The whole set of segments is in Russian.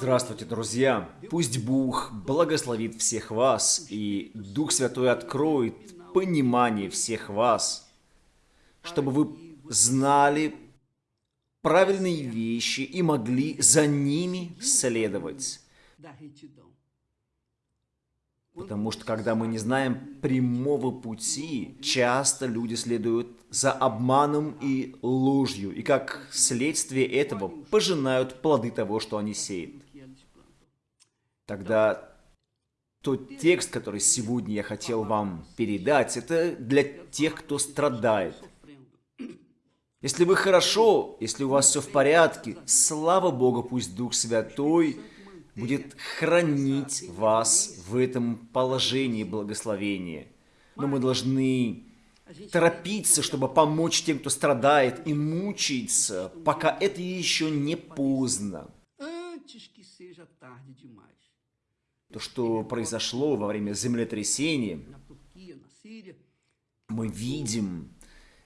Здравствуйте, друзья! Пусть Бог благословит всех вас, и Дух Святой откроет понимание всех вас, чтобы вы знали правильные вещи и могли за ними следовать. Потому что когда мы не знаем прямого пути, часто люди следуют за обманом и ложью, и как следствие этого пожинают плоды того, что они сеют. Тогда тот текст, который сегодня я хотел вам передать, это для тех, кто страдает. Если вы хорошо, если у вас все в порядке, слава Богу, пусть Дух Святой будет хранить вас в этом положении благословения. Но мы должны торопиться, чтобы помочь тем, кто страдает и мучается, пока это еще не поздно. То, что произошло во время землетрясения, мы видим,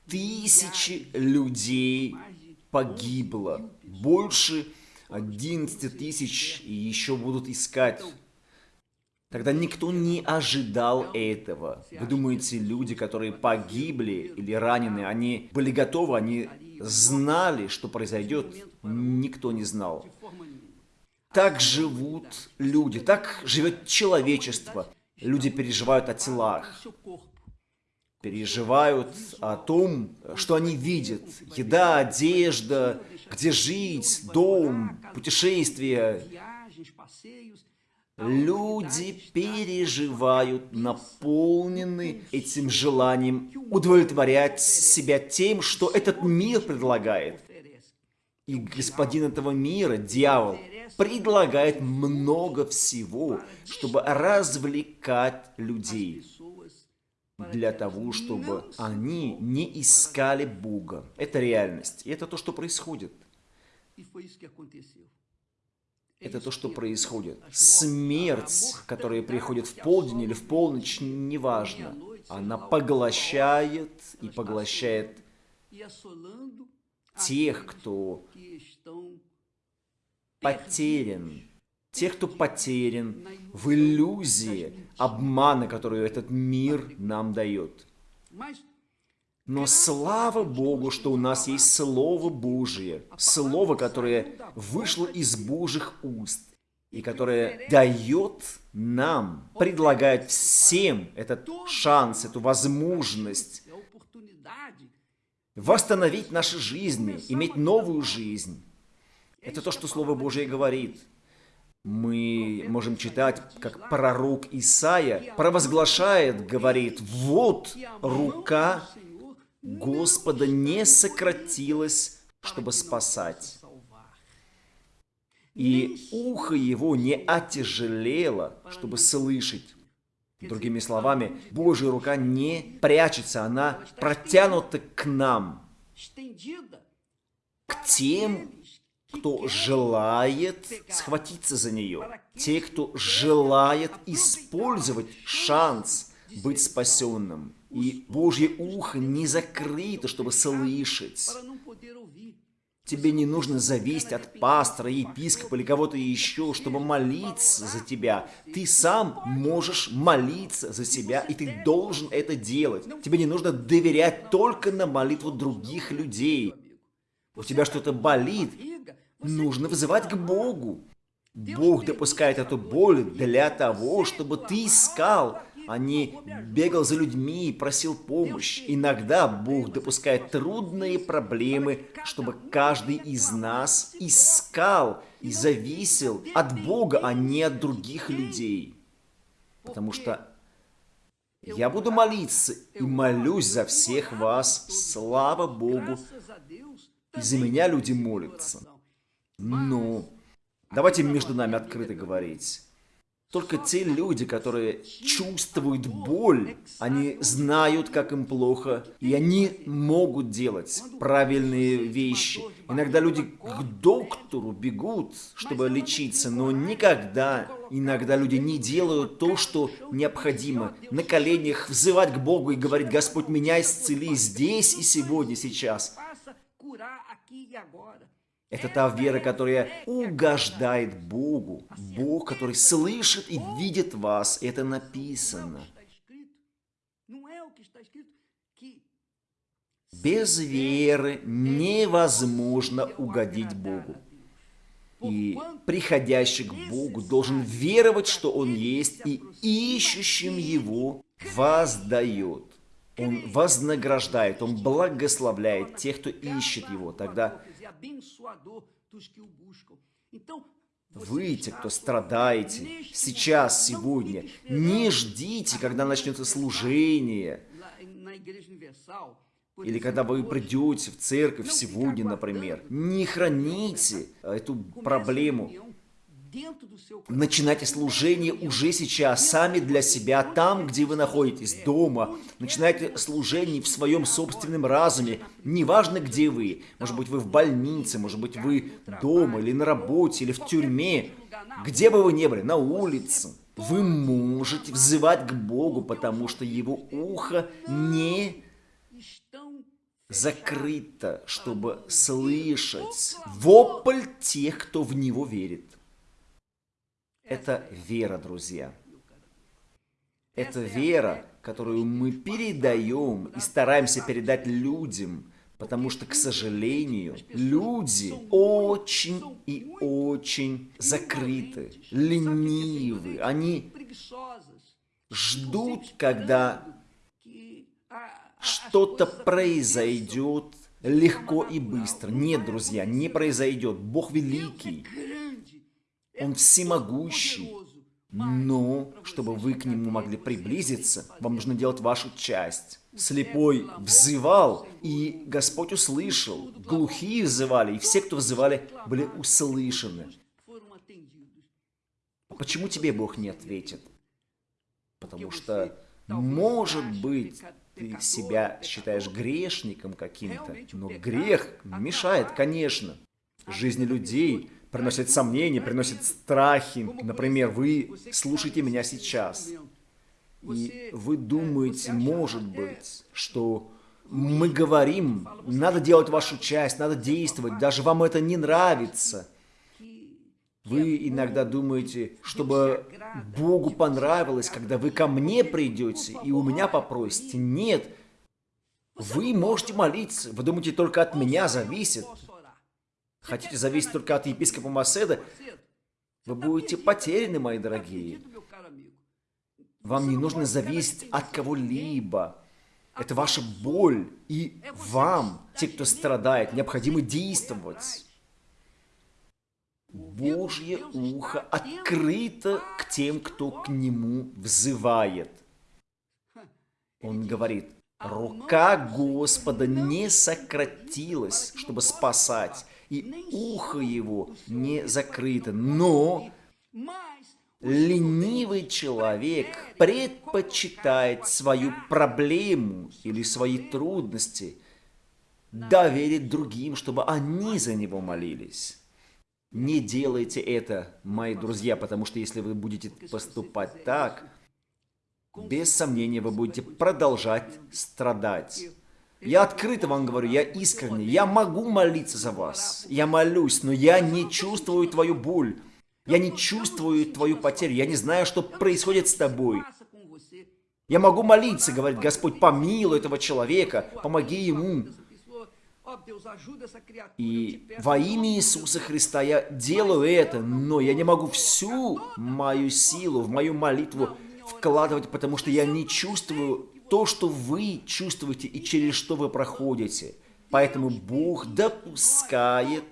тысячи людей погибло, больше 11 тысяч и еще будут искать. Тогда никто не ожидал этого. Вы думаете, люди, которые погибли или ранены, они были готовы, они знали, что произойдет? Никто не знал. Так живут люди, так живет человечество. Люди переживают о телах, переживают о том, что они видят. Еда, одежда, где жить, дом, путешествия. Люди переживают, наполнены этим желанием удовлетворять себя тем, что этот мир предлагает. И господин этого мира, дьявол, предлагает много всего, чтобы развлекать людей для того, чтобы они не искали Бога. Это реальность. И это то, что происходит. Это то, что происходит. Смерть, которая приходит в полдень или в полночь, неважно. Она поглощает и поглощает тех, кто потерян, тех, кто потерян в иллюзии обмана, которую этот мир нам дает. Но слава Богу, что у нас есть Слово Божие, Слово, которое вышло из Божьих уст, и которое дает нам, предлагает всем этот шанс, эту возможность восстановить наши жизни, иметь новую жизнь. Это то, что Слово Божие говорит. Мы можем читать, как пророк Исаия провозглашает, говорит, «Вот рука Господа не сократилась, чтобы спасать, и ухо его не отяжелело, чтобы слышать». Другими словами, Божья рука не прячется, она протянута к нам, к тем, кто желает схватиться за нее, те, кто желает использовать шанс быть спасенным. И Божье ухо не закрыто, чтобы слышать. Тебе не нужно зависеть от пастора, епископа или кого-то еще, чтобы молиться за тебя. Ты сам можешь молиться за себя, и ты должен это делать. Тебе не нужно доверять только на молитву других людей. У тебя что-то болит, нужно вызывать к Богу. Бог допускает эту боль для того, чтобы ты искал, не бегал за людьми и просил помощь. Иногда Бог допускает трудные проблемы, чтобы каждый из нас искал и зависел от Бога, а не от других людей. Потому что я буду молиться и молюсь за всех вас. Слава Богу. И за меня люди молятся. Ну, давайте между нами открыто говорить. Только те люди, которые чувствуют боль, они знают, как им плохо, и они могут делать правильные вещи. Иногда люди к доктору бегут, чтобы лечиться, но никогда, иногда люди не делают то, что необходимо. На коленях взывать к Богу и говорить, Господь, меня исцели здесь и сегодня, сейчас. Это та вера, которая угождает Богу. Бог, который слышит и видит вас. Это написано. Без веры невозможно угодить Богу. И приходящий к Богу должен веровать, что Он есть, и ищущим Его воздает. Он вознаграждает, Он благословляет тех, кто ищет Его. Тогда вы, те, кто страдаете, сейчас, сегодня, не ждите, когда начнется служение, или когда вы придете в церковь сегодня, например, не храните эту проблему. Начинайте служение уже сейчас, сами для себя, там, где вы находитесь, дома. Начинайте служение в своем собственном разуме. Неважно, где вы. Может быть, вы в больнице, может быть, вы дома, или на работе, или в тюрьме. Где бы вы ни были, на улице. Вы можете взывать к Богу, потому что Его ухо не закрыто, чтобы слышать вопль тех, кто в него верит. Это вера, друзья. Это вера, которую мы передаем и стараемся передать людям, потому что, к сожалению, люди очень и очень закрыты, ленивы. Они ждут, когда что-то произойдет легко и быстро. Нет, друзья, не произойдет. Бог великий. Он всемогущий. Но, чтобы вы к Нему могли приблизиться, вам нужно делать вашу часть. Слепой взывал, и Господь услышал. Глухие взывали, и все, кто взывали, были услышаны. Почему тебе Бог не ответит? Потому что, может быть, ты себя считаешь грешником каким-то, но грех мешает, конечно, жизни людей, приносит сомнения, приносит страхи. Например, вы слушаете меня сейчас, и вы думаете, может быть, что мы говорим, надо делать вашу часть, надо действовать, даже вам это не нравится – вы иногда думаете, чтобы Богу понравилось, когда вы ко мне придете и у меня попросите. Нет. Вы можете молиться. Вы думаете, только от меня зависит. Хотите зависеть только от епископа Маседа? Вы будете потеряны, мои дорогие. Вам не нужно зависеть от кого-либо. Это ваша боль. И вам, те, кто страдает, необходимо действовать. Божье ухо открыто к тем, кто к Нему взывает. Он говорит, рука Господа не сократилась, чтобы спасать, и ухо его не закрыто, но ленивый человек предпочитает свою проблему или свои трудности доверить другим, чтобы они за него молились. Не делайте это, мои друзья, потому что если вы будете поступать так, без сомнения вы будете продолжать страдать. Я открыто вам говорю, я искренне, я могу молиться за вас. Я молюсь, но я не чувствую твою боль. Я не чувствую твою потерю. Я не знаю, что происходит с тобой. Я могу молиться, говорит Господь, помилуй этого человека, помоги ему. И во имя Иисуса Христа я делаю это, но я не могу всю мою силу в мою молитву вкладывать, потому что я не чувствую то, что вы чувствуете и через что вы проходите. Поэтому Бог допускает,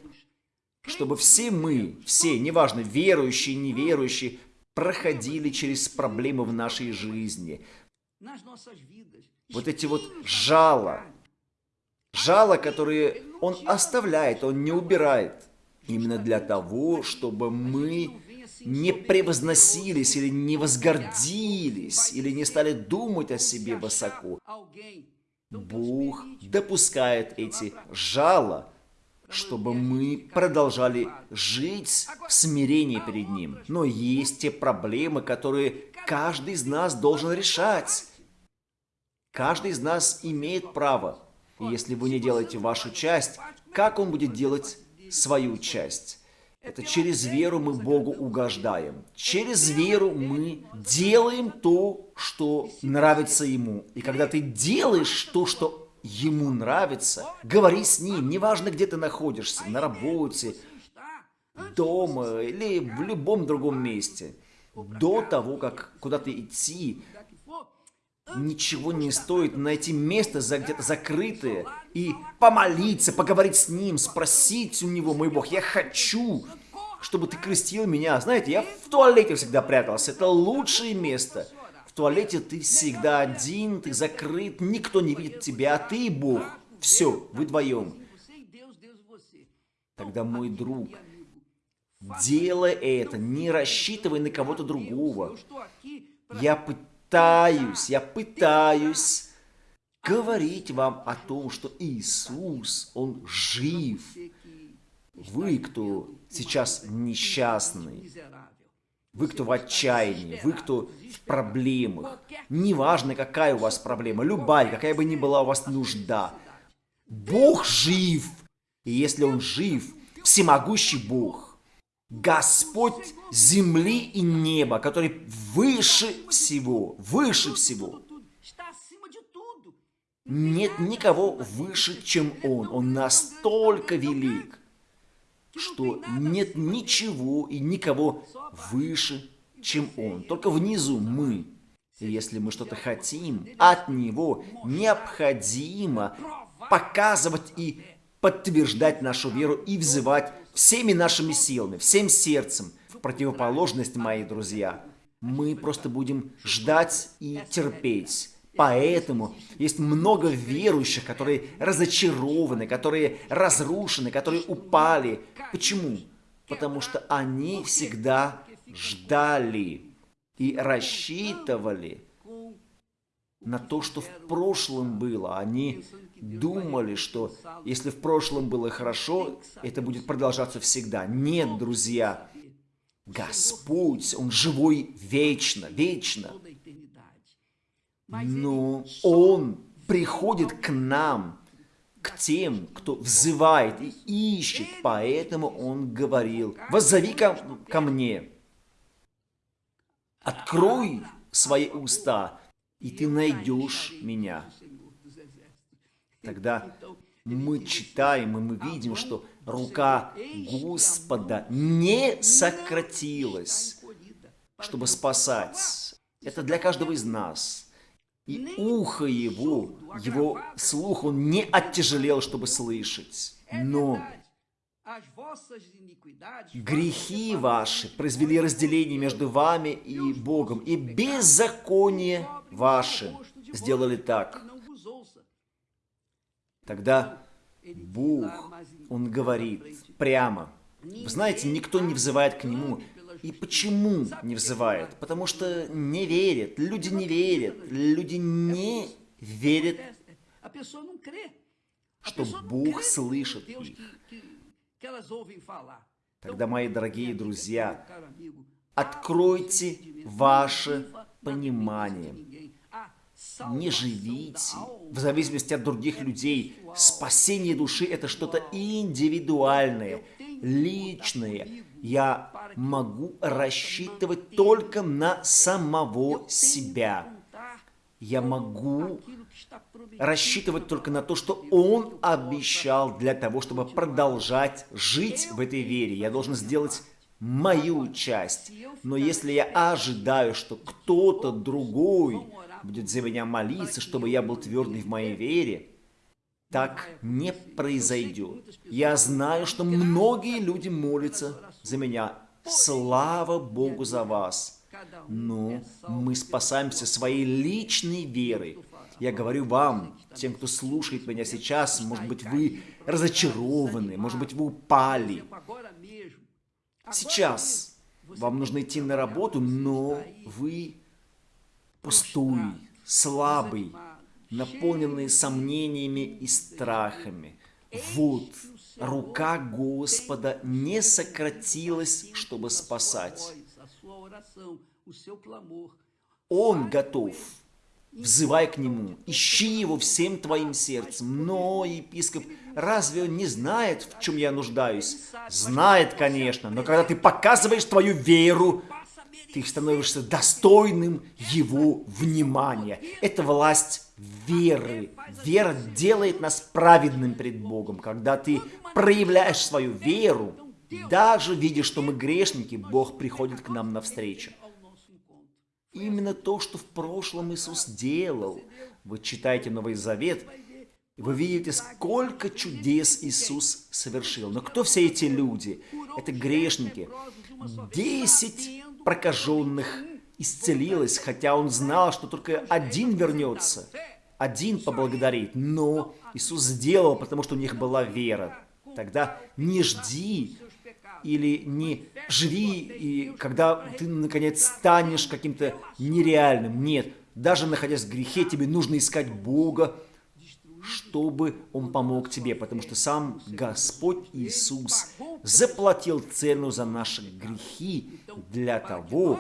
чтобы все мы, все, неважно, верующие, неверующие, проходили через проблемы в нашей жизни. Вот эти вот жало, Жало, которые он оставляет, он не убирает. Именно для того, чтобы мы не превозносились или не возгордились, или не стали думать о себе высоко. Бог допускает эти жало, чтобы мы продолжали жить в смирении перед Ним. Но есть те проблемы, которые каждый из нас должен решать. Каждый из нас имеет право и если вы не делаете вашу часть, как он будет делать свою часть. Это через веру мы Богу угождаем. Через веру мы делаем то, что нравится Ему. И когда ты делаешь то, что Ему нравится, говори с Ним, неважно, где ты находишься, на работе, дома или в любом другом месте. До того, как куда-то идти, ничего не стоит найти место где-то закрытое и помолиться, поговорить с ним, спросить у него, мой Бог, я хочу, чтобы ты крестил меня. Знаете, я в туалете всегда прятался, это лучшее место. В туалете ты всегда один, ты закрыт, никто не видит тебя, а ты и Бог. Все, вы вдвоем. Тогда, мой друг, делай это, не рассчитывай на кого-то другого. Я пытаюсь пытаюсь, я пытаюсь говорить вам о том, что Иисус, Он жив. Вы, кто сейчас несчастный, вы, кто в отчаянии, вы, кто в проблемах, неважно, какая у вас проблема, любая, какая бы ни была у вас нужда, Бог жив. И если Он жив, всемогущий Бог, Господь земли и неба, который выше всего, выше всего. Нет никого выше, чем Он. Он настолько велик, что нет ничего и никого выше, чем Он. Только внизу мы. И если мы что-то хотим от Него, необходимо показывать и подтверждать нашу веру и взывать всеми нашими силами, всем сердцем, в противоположность, мои друзья, мы просто будем ждать и терпеть. Поэтому есть много верующих, которые разочарованы, которые разрушены, которые упали. Почему? Потому что они всегда ждали и рассчитывали на то, что в прошлом было. Они думали, что если в прошлом было хорошо, это будет продолжаться всегда. Нет, друзья, Господь, Он живой вечно, вечно. Но Он приходит к нам, к тем, кто взывает и ищет. Поэтому Он говорил, воззови ко, ко мне, открой свои уста, и ты найдешь меня. Тогда мы читаем, и мы видим, что рука Господа не сократилась, чтобы спасать. Это для каждого из нас. И ухо его, его слух, он не оттяжелел, чтобы слышать. Но грехи ваши произвели разделение между вами и Богом, и беззаконие ваше сделали так, Тогда Бог, Он говорит прямо. Вы знаете, никто не взывает к Нему. И почему не взывает? Потому что не верят. Люди не верят. Люди не верят, что Бог слышит их. Тогда, мои дорогие друзья, откройте ваше понимание не живите в зависимости от других людей. Спасение души – это что-то индивидуальное, личное. Я могу рассчитывать только на самого себя. Я могу рассчитывать только на то, что Он обещал для того, чтобы продолжать жить в этой вере. Я должен сделать мою часть. Но если я ожидаю, что кто-то другой будет за меня молиться, чтобы я был твердый в моей вере, так не произойдет. Я знаю, что многие люди молятся за меня. Слава Богу за вас. Но мы спасаемся своей личной верой. Я говорю вам, тем, кто слушает меня сейчас, может быть, вы разочарованы, может быть, вы упали. Сейчас вам нужно идти на работу, но вы пустой, слабый, наполненный сомнениями и страхами. Вот, рука Господа не сократилась, чтобы спасать. Он готов взывай к Нему, ищи Его всем твоим сердцем. Но епископ, разве он не знает, в чем я нуждаюсь? Знает, конечно, но когда ты показываешь твою веру, ты становишься достойным его внимания. Это власть веры. Вера делает нас праведным пред Богом. Когда ты проявляешь свою веру, даже видя, что мы грешники, Бог приходит к нам навстречу. Именно то, что в прошлом Иисус делал. Вы читаете Новый Завет, и вы видите, сколько чудес Иисус совершил. Но кто все эти люди? Это грешники. Десять прокаженных исцелилось, хотя он знал, что только один вернется, один поблагодарит. Но Иисус сделал, потому что у них была вера. Тогда не жди или не живи, и когда ты, наконец, станешь каким-то нереальным. Нет, даже находясь в грехе, тебе нужно искать Бога, чтобы Он помог тебе, потому что сам Господь Иисус заплатил цену за наши грехи для того,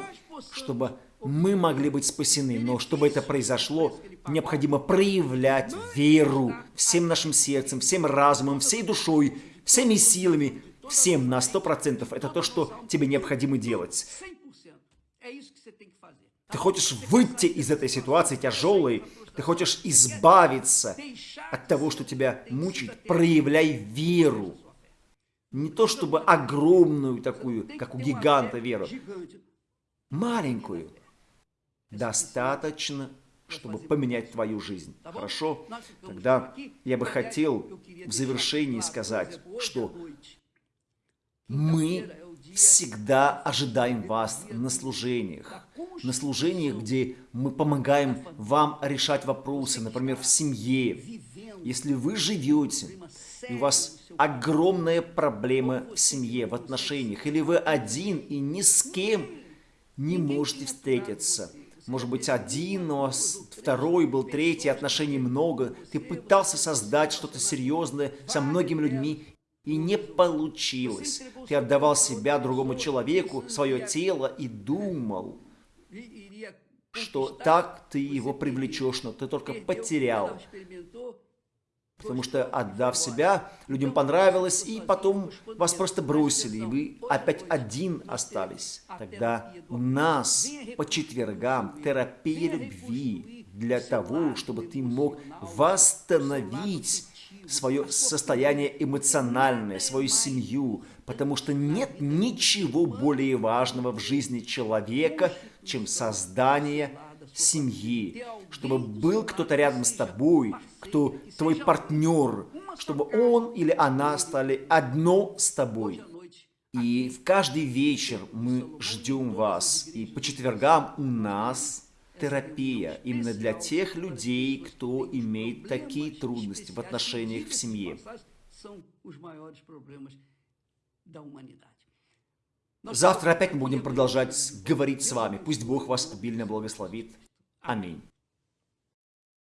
чтобы мы могли быть спасены. Но чтобы это произошло, необходимо проявлять веру всем нашим сердцем, всем разумом, всей душой, всеми силами, всем на сто процентов. Это то, что тебе необходимо делать. Ты хочешь выйти из этой ситуации тяжелой, ты хочешь избавиться от того, что тебя мучает, проявляй веру. Не то чтобы огромную такую, как у гиганта веру, маленькую. Достаточно, чтобы поменять твою жизнь. Хорошо? Тогда я бы хотел в завершении сказать, что мы всегда ожидаем вас на служениях. На служениях, где мы помогаем вам решать вопросы, например, в семье. Если вы живете, и у вас огромная проблема в семье, в отношениях, или вы один и ни с кем не можете встретиться, может быть, один, но второй был третий, отношений много. Ты пытался создать что-то серьезное со многими людьми, и не получилось. Ты отдавал себя другому человеку, свое тело, и думал, что так ты его привлечешь, но ты только потерял. Потому что, отдав себя, людям понравилось, и потом вас просто бросили, и вы опять один остались. Тогда у нас по четвергам терапия любви для того, чтобы ты мог восстановить свое состояние эмоциональное, свою семью, потому что нет ничего более важного в жизни человека, чем создание семьи, чтобы был кто-то рядом с тобой, кто твой партнер, чтобы он или она стали одно с тобой. И в каждый вечер мы ждем вас, и по четвергам у нас терапия именно для тех людей, кто имеет такие трудности в отношениях в семье. Завтра опять мы будем продолжать говорить с вами. Пусть Бог вас обильно благословит. Аминь.